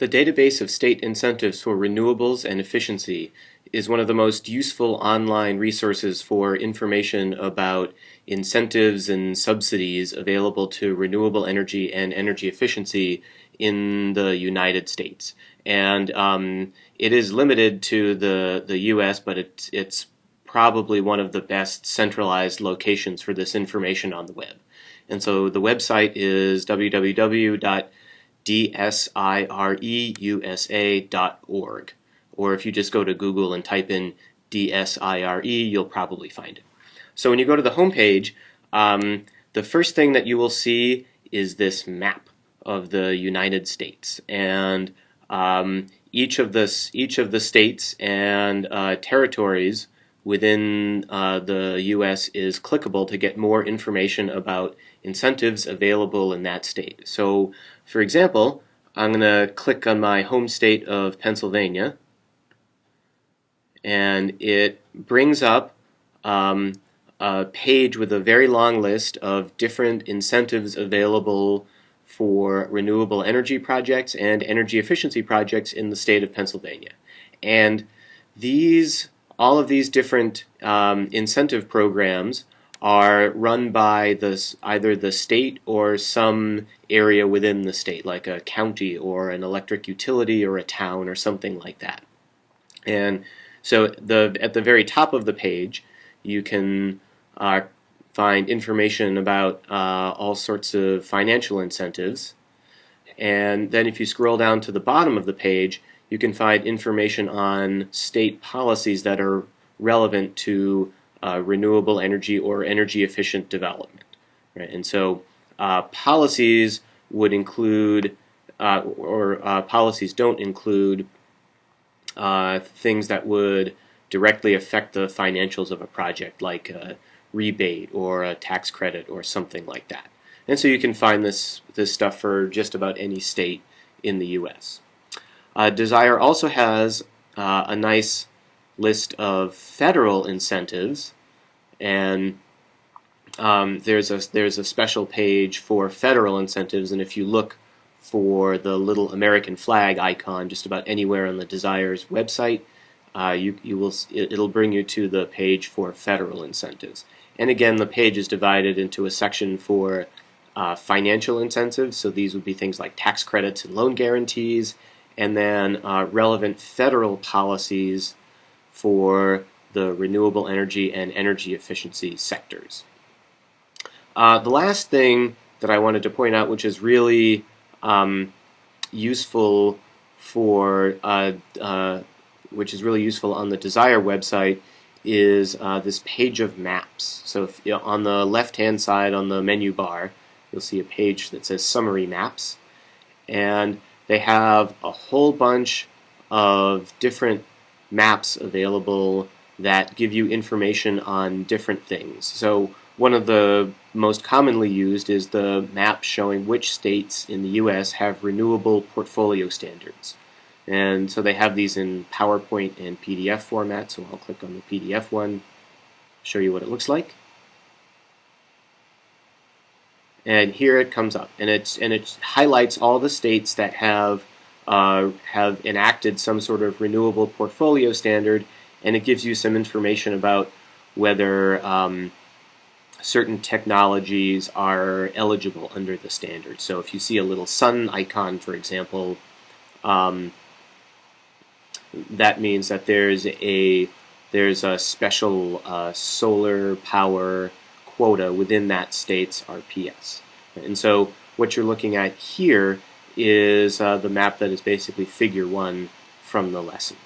The database of state incentives for renewables and efficiency is one of the most useful online resources for information about incentives and subsidies available to renewable energy and energy efficiency in the United States. And um, it is limited to the, the US, but it's, it's probably one of the best centralized locations for this information on the web. And so the website is www dsireusa.org. Or if you just go to Google and type in DSIRE, you'll probably find it. So when you go to the home page, um, the first thing that you will see is this map of the United States. And um, each of the each of the states and uh, territories within uh, the U.S. is clickable to get more information about incentives available in that state. So, for example, I'm going to click on my home state of Pennsylvania, and it brings up um, a page with a very long list of different incentives available for renewable energy projects and energy efficiency projects in the state of Pennsylvania. And these all of these different um, incentive programs are run by the, either the state or some area within the state, like a county or an electric utility or a town or something like that. And so the at the very top of the page, you can uh, find information about uh, all sorts of financial incentives. And then if you scroll down to the bottom of the page, you can find information on state policies that are relevant to uh, renewable energy or energy efficient development. Right? And so uh, policies would include, uh, or uh, policies don't include uh, things that would directly affect the financials of a project, like a rebate or a tax credit or something like that. And so you can find this, this stuff for just about any state in the U.S. Uh, DSIRE also has a nice list of federal incentives, and um, there's a there's a special page for federal incentives, and if you look for the little American flag icon just about anywhere on the DSIRE's website, uh, you you will it'll bring you to the page for federal incentives. And again, the page is divided into a section for uh, financial incentives. So these would be things like tax credits and loan guarantees, and then uh, relevant federal policies for the renewable energy and energy efficiency sectors. Uh, the last thing that I wanted to point out, which is really um, useful for, uh, uh, which is really useful on the DSIRE website, is uh, this page of maps. So if, you know, on the left-hand side on the menu bar, you'll see a page that says Summary Maps, and they have a whole bunch of different maps available that give you information on different things. So one of the most commonly used is the map showing which states in the U.S. have renewable portfolio standards. And so they have these in PowerPoint and PDF format, so I'll click on the PDF one, show you what it looks like and here it comes up and it's and it highlights all the states that have uh, have enacted some sort of renewable portfolio standard and it gives you some information about whether um, certain technologies are eligible under the standard. So if you see a little sun icon, for example, um, that means that there's a there's a special uh, solar power quota within that state's RPS. And so what you're looking at here is uh, the map that is basically figure one from the lesson.